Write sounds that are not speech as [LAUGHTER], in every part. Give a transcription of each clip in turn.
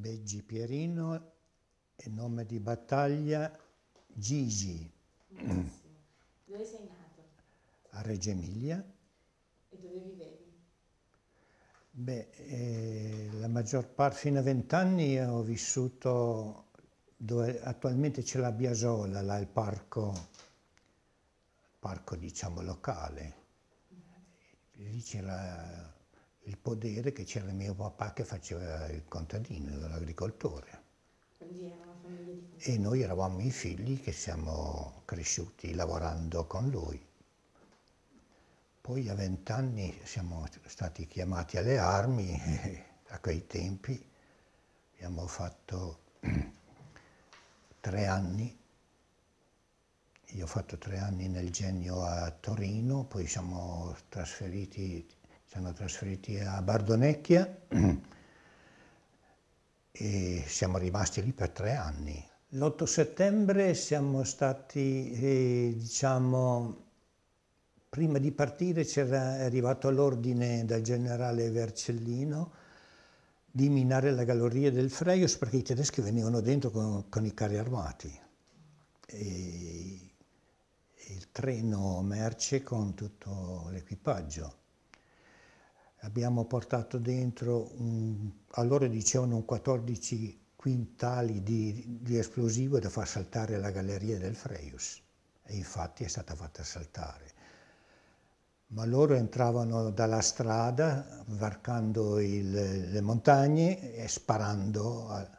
Beggi Pierino e nome di battaglia Gigi. Benissimo. Dove sei nato? A Reggio Emilia. E dove vivevi? Beh, eh, la maggior parte, fino a vent'anni ho vissuto dove attualmente c'è la Biasola, là il parco, parco diciamo locale. Lì c'era il podere che c'era mio papà che faceva il contadino, l'agricoltore. E noi eravamo i figli che siamo cresciuti lavorando con lui. Poi a vent'anni siamo stati chiamati alle armi, [LAUGHS] a quei tempi abbiamo fatto [CLEARS THROAT] tre anni. Io ho fatto tre anni nel genio a Torino, poi siamo trasferiti, siamo trasferiti a Bardonecchia e siamo rimasti lì per tre anni. L'8 settembre siamo stati, eh, diciamo, prima di partire c'era arrivato l'ordine dal generale Vercellino di minare la galleria del Freius perché i tedeschi venivano dentro con, con i carri armati. E, il treno merce con tutto l'equipaggio. Abbiamo portato dentro, un, allora dicevano un 14 quintali di, di, esplosivo da far saltare la galleria del Freius e infatti è stata fatta saltare. Ma loro entravano dalla strada varcando il, le montagne e sparando. A,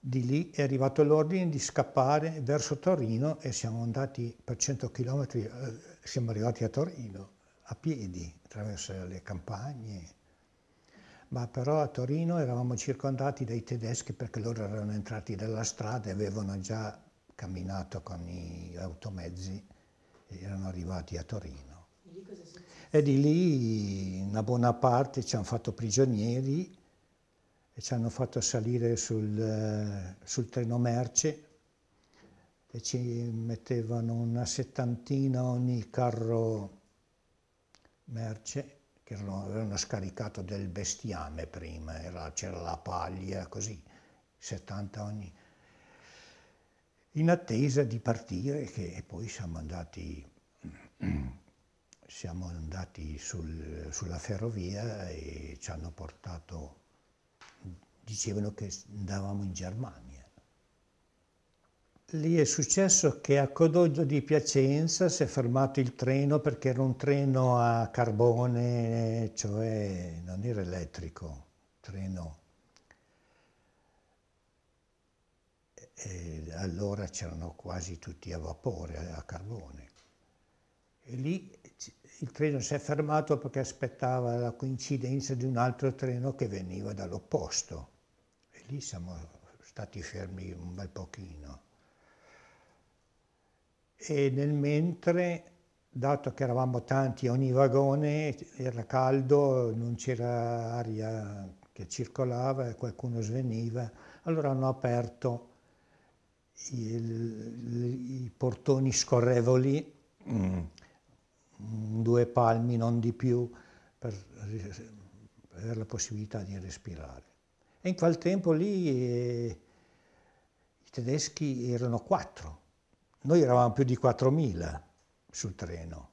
di lì è arrivato l'ordine di scappare verso Torino e siamo andati per 100 km, eh, siamo arrivati a Torino a piedi attraverso le campagne. Ma però a Torino eravamo circondati dai tedeschi perché loro erano entrati dalla strada e avevano già camminato con i automezzi e erano arrivati a Torino. E di lì una buona parte ci hanno fatto prigionieri e ci hanno fatto salire sul, sul treno merce e ci mettevano una settantina ogni carro merce che avevano scaricato del bestiame prima, c'era la paglia, così, 70 ogni, in attesa di partire che poi siamo andati, [CLEARS THROAT] siamo andati sul, sulla ferrovia e ci hanno portato dicevano che andavamo in Germania. Lì è successo che a Codoglio di Piacenza si è fermato il treno perché era un treno a carbone, cioè non era elettrico, treno. E allora c'erano quasi tutti a vapore, a carbone. E lì il treno si è fermato perché aspettava la coincidenza di un altro treno che veniva dall'opposto lì siamo stati fermi un bel pochino. E nel mentre, dato che eravamo tanti ogni vagone, era caldo, non c'era aria che circolava e qualcuno sveniva, allora hanno aperto il, i portoni scorrevoli, mm. due palmi, non di più, per avere la possibilità di respirare. E in quel tempo lì eh, i tedeschi erano quattro, noi eravamo più di 4.000 sul treno.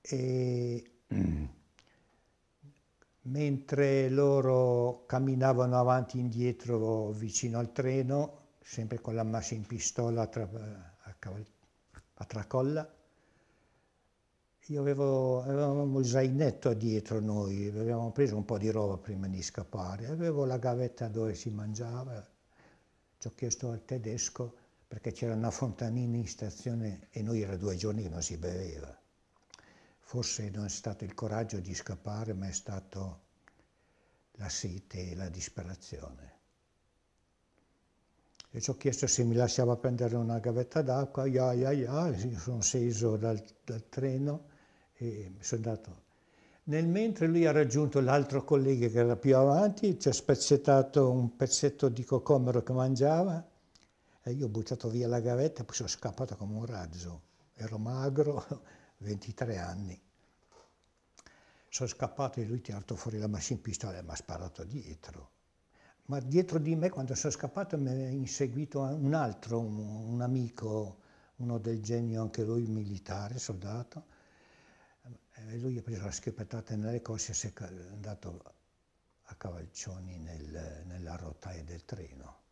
E mentre loro camminavano avanti e indietro vicino al treno, sempre con la massa in pistola a, tra, a, a tracolla, io avevo, avevamo il zainetto dietro noi, avevamo preso un po' di roba prima di scappare, avevo la gavetta dove si mangiava, ci ho chiesto al tedesco perché c'era una fontanina in stazione e noi era due giorni che non si beveva. Forse non è stato il coraggio di scappare, ma è stato la sete e la disperazione. E ci ho chiesto se mi lasciava prendere una gavetta d'acqua, ya, ya, ya, sono sceso dal, dal treno e sono andato. Nel mentre lui ha raggiunto l'altro collega che era più avanti, ci ha spezzettato un pezzetto di cocomero che mangiava e io ho buttato via la gavetta poi sono scappato come un razzo. Ero magro, [LAUGHS] 23 anni. Sono scappato e lui ha tirato fuori la machine pistola e mi ha sparato dietro. Ma dietro di me, quando sono scappato, mi ha inseguito un altro, un, un amico, uno del genio, anche lui militare, soldato. E lui ha preso la schioppettata nelle cosce e si è andato a cavalcioni nel, nella rotaia del treno.